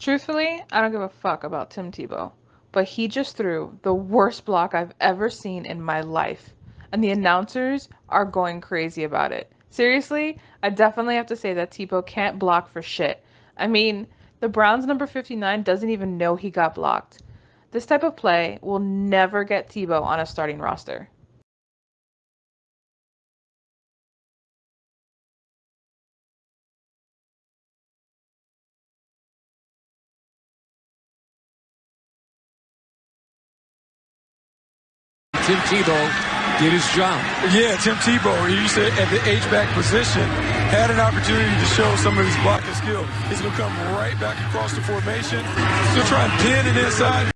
Truthfully, I don't give a fuck about Tim Tebow, but he just threw the worst block I've ever seen in my life, and the announcers are going crazy about it. Seriously, I definitely have to say that Tebow can't block for shit. I mean, the Browns number 59 doesn't even know he got blocked. This type of play will never get Tebow on a starting roster. Tim Tebow did his job. Yeah, Tim Tebow, he said at the H-back position, had an opportunity to show some of his blocking skill. He's going to come right back across the formation. He'll try and pin it inside,